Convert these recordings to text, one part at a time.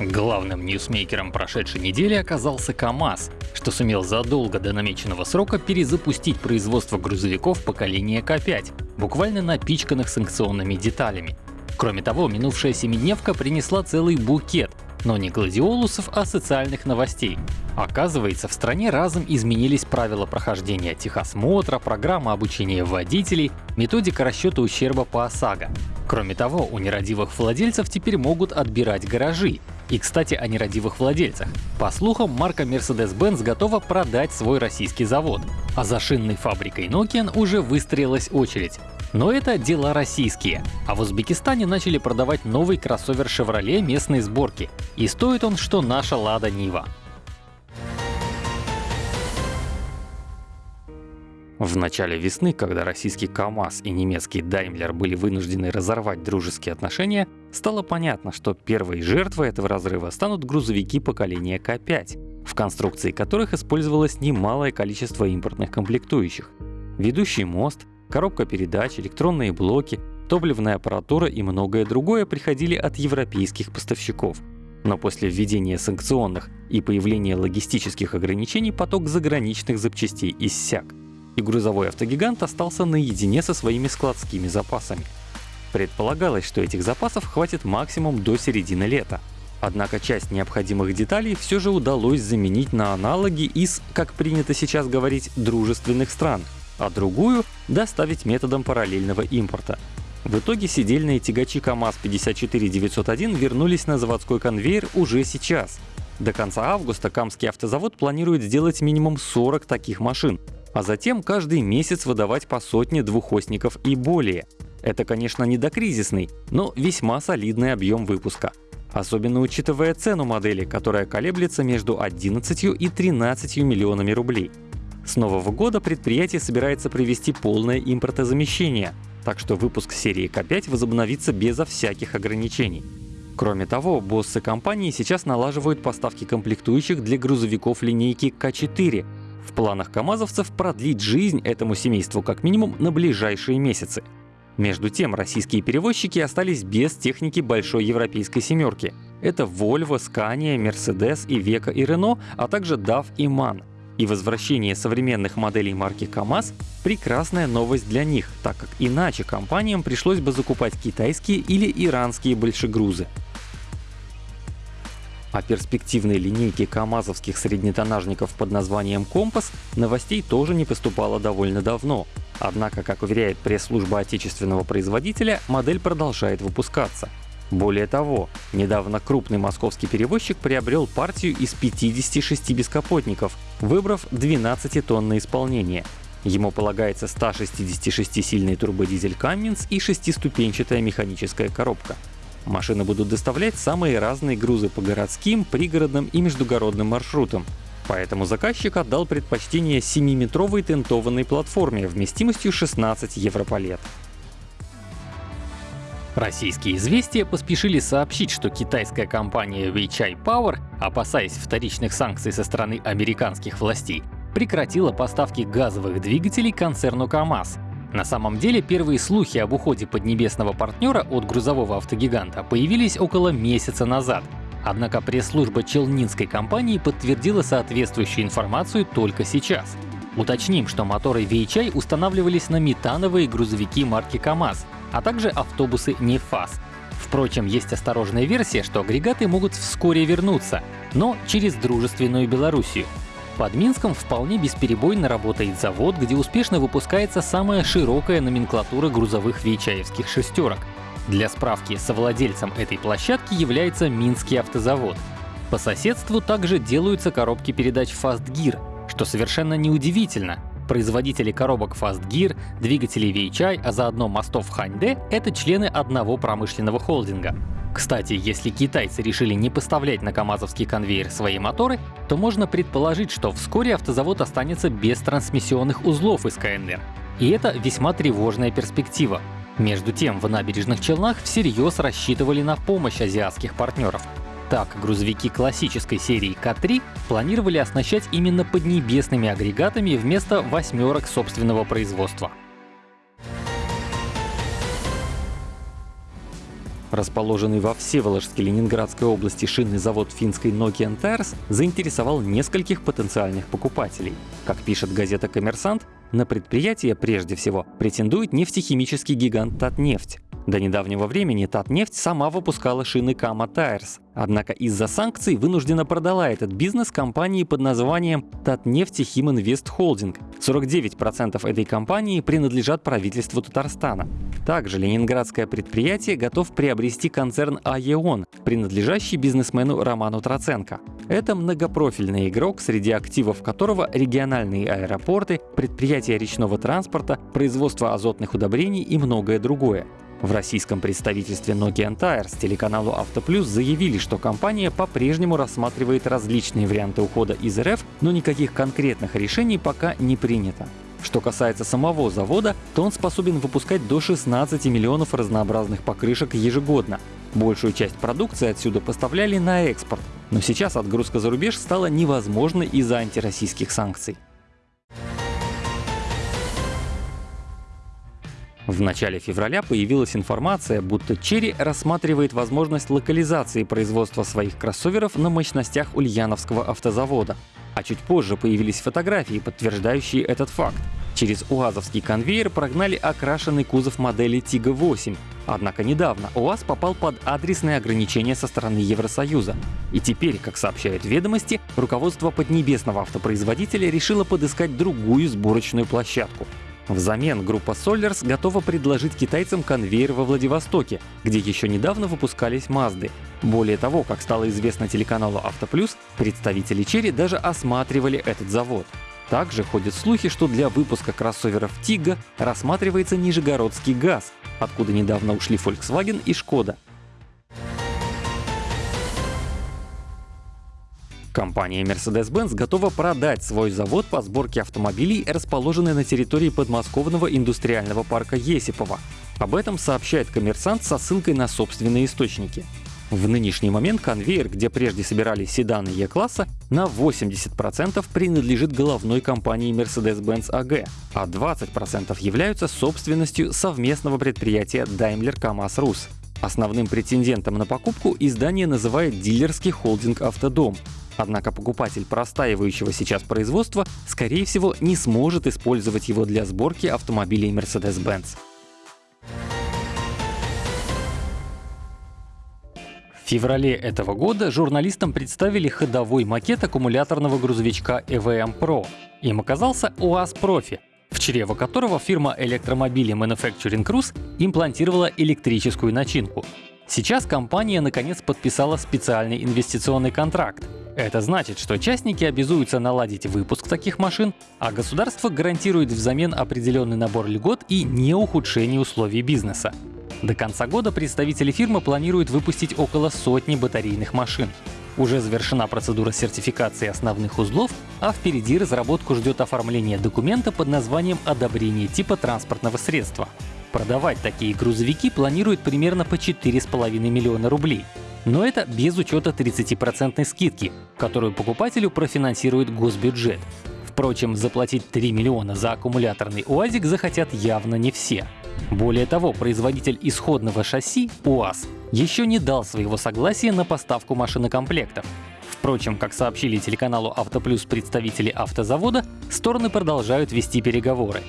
Главным ньюсмейкером прошедшей недели оказался КАМАЗ, что сумел задолго до намеченного срока перезапустить производство грузовиков поколения К5, буквально напичканных санкционными деталями. Кроме того, минувшая семидневка принесла целый букет но не гладиолусов, а социальных новостей. Оказывается, в стране разом изменились правила прохождения техосмотра, программа обучения водителей, методика расчета ущерба по ОСАГО. Кроме того, у нерадивых владельцев теперь могут отбирать гаражи. И, кстати, о нерадивых владельцах. По слухам, марка Mercedes-Benz готова продать свой российский завод, а за шинной фабрикой Nokian уже выстроилась очередь. Но это дела российские. А в Узбекистане начали продавать новый кроссовер Chevrolet местной сборки. И стоит он, что наша Лада Нива. В начале весны, когда российский КАМАЗ и немецкий Даймлер были вынуждены разорвать дружеские отношения, стало понятно, что первой жертвой этого разрыва станут грузовики поколения К5, в конструкции которых использовалось немалое количество импортных комплектующих. Ведущий мост, коробка передач, электронные блоки, топливная аппаратура и многое другое приходили от европейских поставщиков. Но после введения санкционных и появления логистических ограничений поток заграничных запчастей иссяк, и грузовой автогигант остался наедине со своими складскими запасами. Предполагалось, что этих запасов хватит максимум до середины лета. Однако часть необходимых деталей все же удалось заменить на аналоги из, как принято сейчас говорить, дружественных стран — а другую доставить методом параллельного импорта. В итоге сидельные тягачи КАМАЗ-54901 вернулись на заводской конвейер уже сейчас. До конца августа Камский автозавод планирует сделать минимум 40 таких машин, а затем каждый месяц выдавать по сотне двухосников и более. Это, конечно, не докризисный, но весьма солидный объем выпуска. Особенно учитывая цену модели, которая колеблется между 11 и 13 миллионами рублей. С нового года предприятие собирается провести полное импортозамещение, так что выпуск серии К5 возобновится безо всяких ограничений. Кроме того, боссы компании сейчас налаживают поставки комплектующих для грузовиков линейки К4. В планах камазовцев продлить жизнь этому семейству как минимум на ближайшие месяцы. Между тем, российские перевозчики остались без техники большой европейской семерки. Это Volvo, Scania, Mercedes, Iveco и Renault, а также DAF и MAN. И возвращение современных моделей марки КАМАЗ — прекрасная новость для них, так как иначе компаниям пришлось бы закупать китайские или иранские большегрузы. О перспективной линейке камазовских среднетонажников под названием «Компас» новостей тоже не поступало довольно давно. Однако, как уверяет пресс-служба отечественного производителя, модель продолжает выпускаться. Более того, недавно крупный московский перевозчик приобрел партию из 56 бескапотников, выбрав 12 тонн на исполнение. Ему полагается 166-сильный турбодизель Cummins и шестиступенчатая механическая коробка. Машины будут доставлять самые разные грузы по городским, пригородным и междугородным маршрутам. Поэтому заказчик отдал предпочтение 7-метровой тентованной платформе вместимостью 16 европалет. Российские известия поспешили сообщить, что китайская компания Weichai Power, опасаясь вторичных санкций со стороны американских властей, прекратила поставки газовых двигателей концерну КАМАЗ. На самом деле первые слухи об уходе поднебесного партнера от грузового автогиганта появились около месяца назад. Однако пресс-служба челнинской компании подтвердила соответствующую информацию только сейчас. Уточним, что моторы VHI устанавливались на метановые грузовики марки КАМАЗ, а также автобусы НЕФАС. Впрочем, есть осторожная версия, что агрегаты могут вскоре вернуться, но через дружественную Белоруссию. Под Минском вполне бесперебойно работает завод, где успешно выпускается самая широкая номенклатура грузовых вейчаевских шестерок. Для справки, совладельцем этой площадки является Минский автозавод. По соседству также делаются коробки передач Fast Gear, что совершенно неудивительно, Производители коробок Fast Gear, двигателей VHI, а заодно мостов Ханьде — это члены одного промышленного холдинга. Кстати, если китайцы решили не поставлять на КАМАЗовский конвейер свои моторы, то можно предположить, что вскоре автозавод останется без трансмиссионных узлов из КНР. И это весьма тревожная перспектива. Между тем, в набережных Челнах всерьез рассчитывали на помощь азиатских партнеров. Так, грузовики классической серии К3 планировали оснащать именно поднебесными агрегатами вместо восьмерок собственного производства. Расположенный во Всеволожске Ленинградской области шинный завод финской Nokian Tires заинтересовал нескольких потенциальных покупателей. Как пишет газета «Коммерсант», на предприятие прежде всего претендует нефтехимический гигант «Татнефть». До недавнего времени Татнефть сама выпускала шины Tires, однако из-за санкций вынуждена продала этот бизнес компании под названием Татнефть Химинвест Холдинг. 49% этой компании принадлежат правительству Татарстана. Также ленинградское предприятие готов приобрести концерн АЕОН, принадлежащий бизнесмену Роману Троценко. Это многопрофильный игрок, среди активов которого региональные аэропорты, предприятия речного транспорта, производство азотных удобрений и многое другое. В российском представительстве Nokian Tires телеканалу Автоплюс заявили, что компания по-прежнему рассматривает различные варианты ухода из РФ, но никаких конкретных решений пока не принято. Что касается самого завода, то он способен выпускать до 16 миллионов разнообразных покрышек ежегодно. Большую часть продукции отсюда поставляли на экспорт, но сейчас отгрузка за рубеж стала невозможной из-за антироссийских санкций. В начале февраля появилась информация, будто Черри рассматривает возможность локализации производства своих кроссоверов на мощностях Ульяновского автозавода. А чуть позже появились фотографии, подтверждающие этот факт. Через УАЗовский конвейер прогнали окрашенный кузов модели Тига 8. Однако недавно УАЗ попал под адресные ограничения со стороны Евросоюза. И теперь, как сообщают ведомости, руководство поднебесного автопроизводителя решило подыскать другую сборочную площадку. Взамен группа Solers готова предложить китайцам конвейер во Владивостоке, где еще недавно выпускались Мазды. Более того, как стало известно телеканалу Автоплюс, представители Черри даже осматривали этот завод. Также ходят слухи, что для выпуска кроссоверов Тига рассматривается Нижегородский ГАЗ, откуда недавно ушли Volkswagen и Шкода. Компания Mercedes-Benz готова продать свой завод по сборке автомобилей, расположенный на территории подмосковного индустриального парка Есипова. Об этом сообщает коммерсант со ссылкой на собственные источники. В нынешний момент конвейер, где прежде собирались седаны Е-класса, на 80% принадлежит головной компании Mercedes-Benz AG, а 20% являются собственностью совместного предприятия Daimler KAMAZ Rus. Основным претендентом на покупку издание называет дилерский холдинг «Автодом», Однако покупатель простаивающего сейчас производства, скорее всего, не сможет использовать его для сборки автомобилей Mercedes-Benz. В феврале этого года журналистам представили ходовой макет аккумуляторного грузовичка EVM Pro. Им оказался УАЗ Профи, в чрево которого фирма электромобилей Manufacturing Cruise имплантировала электрическую начинку. Сейчас компания наконец подписала специальный инвестиционный контракт, это значит, что частники обязуются наладить выпуск таких машин, а государство гарантирует взамен определенный набор льгот и не ухудшение условий бизнеса. До конца года представители фирмы планируют выпустить около сотни батарейных машин. Уже завершена процедура сертификации основных узлов, а впереди разработку ждет оформление документа под названием «Одобрение типа транспортного средства». Продавать такие грузовики планируют примерно по 4,5 миллиона рублей. Но это без учета 30% скидки, которую покупателю профинансирует госбюджет. Впрочем, заплатить 3 миллиона за аккумуляторный УАЗик захотят явно не все. Более того, производитель исходного шасси УАЗ еще не дал своего согласия на поставку машинокомплектов. Впрочем, как сообщили телеканалу Автоплюс представители автозавода, стороны продолжают вести переговоры.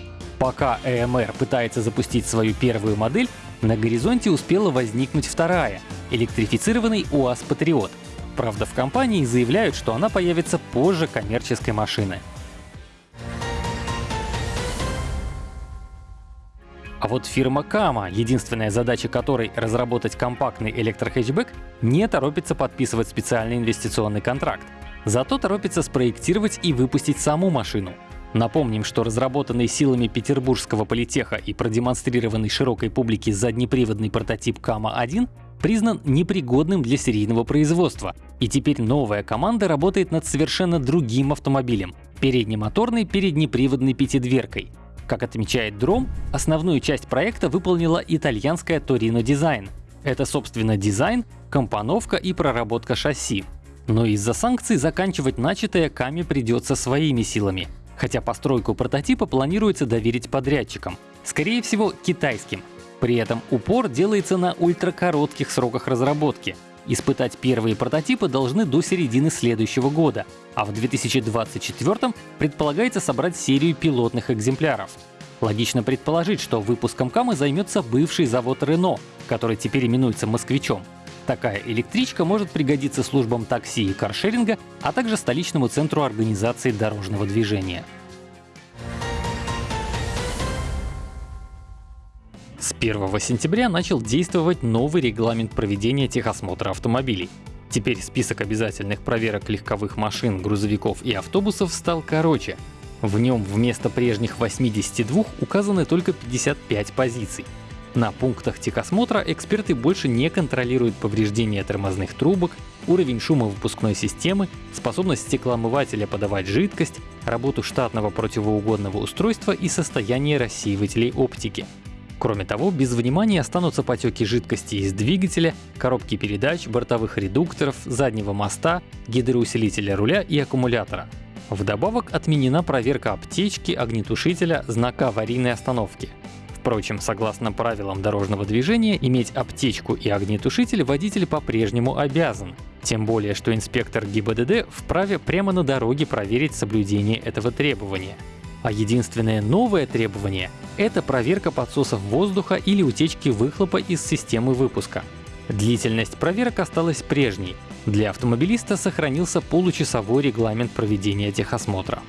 Пока ЭМР пытается запустить свою первую модель, на горизонте успела возникнуть вторая — электрифицированный УАЗ Патриот. Правда, в компании заявляют, что она появится позже коммерческой машины. А вот фирма Кама, единственная задача которой — разработать компактный электрохэтчбэк, не торопится подписывать специальный инвестиционный контракт. Зато торопится спроектировать и выпустить саму машину. Напомним, что разработанный силами Петербургского политеха и продемонстрированный широкой публике заднеприводный прототип Кама-1 признан непригодным для серийного производства. И теперь новая команда работает над совершенно другим автомобилем — переднемоторной переднеприводной пятидверкой. Как отмечает Дром, основную часть проекта выполнила итальянская Torino Design. Это, собственно, дизайн, компоновка и проработка шасси. Но из-за санкций заканчивать начатое Каме придется своими силами хотя постройку прототипа планируется доверить подрядчикам, скорее всего китайским. При этом упор делается на ультракоротких сроках разработки. Испытать первые прототипы должны до середины следующего года, а в 2024 предполагается собрать серию пилотных экземпляров. Логично предположить, что выпуском Камы займется бывший завод Рено, который теперь именуется «Москвичом». Такая электричка может пригодиться службам такси и каршеринга, а также столичному центру организации дорожного движения. С 1 сентября начал действовать новый регламент проведения техосмотра автомобилей. Теперь список обязательных проверок легковых машин, грузовиков и автобусов стал короче. В нем вместо прежних 82 указаны только 55 позиций. На пунктах техосмотра эксперты больше не контролируют повреждения тормозных трубок, уровень шума выпускной системы, способность стеклоомывателя подавать жидкость, работу штатного противоугодного устройства и состояние рассеивателей оптики. Кроме того, без внимания останутся потеки жидкости из двигателя, коробки передач, бортовых редукторов, заднего моста, гидроусилителя руля и аккумулятора. Вдобавок отменена проверка аптечки, огнетушителя, знака аварийной остановки. Впрочем, согласно правилам дорожного движения, иметь аптечку и огнетушитель водитель по-прежнему обязан. Тем более, что инспектор ГИБДД вправе прямо на дороге проверить соблюдение этого требования. А единственное новое требование — это проверка подсосов воздуха или утечки выхлопа из системы выпуска. Длительность проверок осталась прежней. Для автомобилиста сохранился получасовой регламент проведения техосмотра.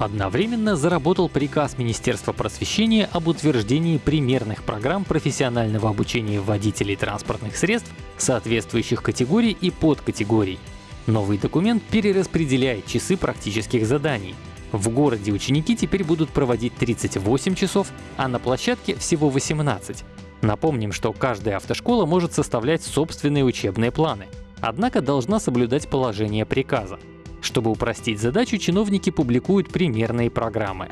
Одновременно заработал приказ Министерства просвещения об утверждении примерных программ профессионального обучения водителей транспортных средств соответствующих категорий и подкатегорий. Новый документ перераспределяет часы практических заданий. В городе ученики теперь будут проводить 38 часов, а на площадке всего 18. Напомним, что каждая автошкола может составлять собственные учебные планы, однако должна соблюдать положение приказа. Чтобы упростить задачу, чиновники публикуют примерные программы.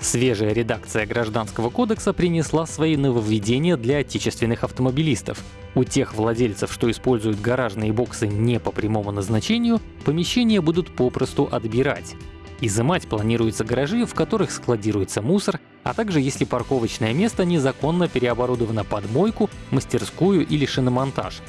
Свежая редакция Гражданского кодекса принесла свои нововведения для отечественных автомобилистов. У тех владельцев, что используют гаражные боксы не по прямому назначению, помещения будут попросту отбирать. Изымать планируются гаражи, в которых складируется мусор, а также если парковочное место незаконно переоборудовано под мойку, мастерскую или шиномонтаж.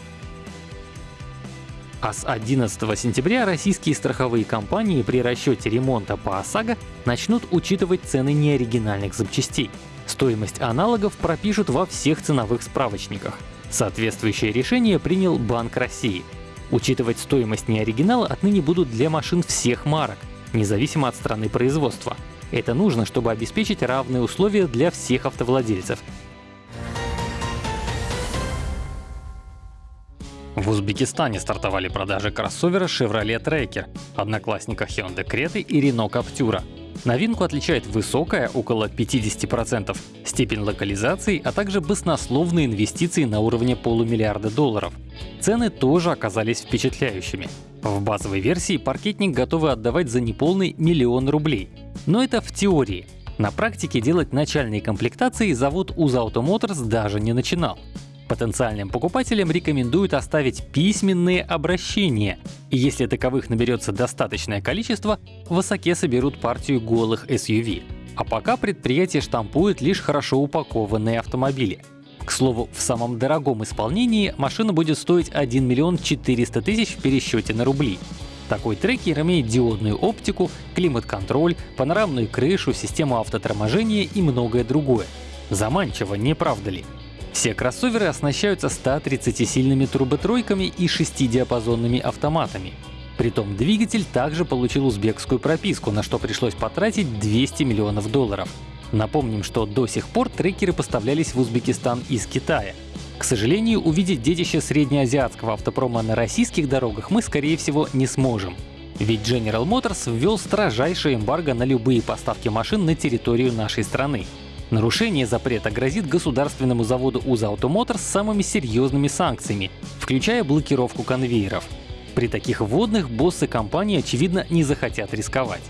А с 11 сентября российские страховые компании при расчете ремонта по ОСАГО начнут учитывать цены неоригинальных запчастей. Стоимость аналогов пропишут во всех ценовых справочниках. Соответствующее решение принял Банк России. Учитывать стоимость неоригинала отныне будут для машин всех марок, независимо от страны производства. Это нужно, чтобы обеспечить равные условия для всех автовладельцев, В Узбекистане стартовали продажи кроссовера Chevrolet Tracker, одноклассника Hyundai Creta и Renault Captura. Новинку отличает высокая, около 50%, степень локализации, а также баснословные инвестиции на уровне полумиллиарда долларов. Цены тоже оказались впечатляющими. В базовой версии паркетник готовы отдавать за неполный миллион рублей. Но это в теории. На практике делать начальные комплектации завод Uzauto Motors даже не начинал. Потенциальным покупателям рекомендуют оставить письменные обращения, и если таковых наберется достаточное количество, в Осаке соберут партию голых SUV. А пока предприятие штампует лишь хорошо упакованные автомобили. К слову, в самом дорогом исполнении машина будет стоить 1 миллион 400 тысяч в пересчете на рубли. Такой трекер имеет диодную оптику, климат-контроль, панорамную крышу, систему автоторможения и многое другое. Заманчиво, не правда ли? Все кроссоверы оснащаются 130-сильными турботройками и 6-диапазонными автоматами. Притом двигатель также получил узбекскую прописку, на что пришлось потратить 200 миллионов долларов. Напомним, что до сих пор трекеры поставлялись в Узбекистан из Китая. К сожалению, увидеть детище среднеазиатского автопрома на российских дорогах мы, скорее всего, не сможем. Ведь General Motors ввел строжайшее эмбарго на любые поставки машин на территорию нашей страны. Нарушение запрета грозит государственному заводу УЗА Automotor с самыми серьезными санкциями, включая блокировку конвейеров. При таких вводных боссы компании, очевидно, не захотят рисковать.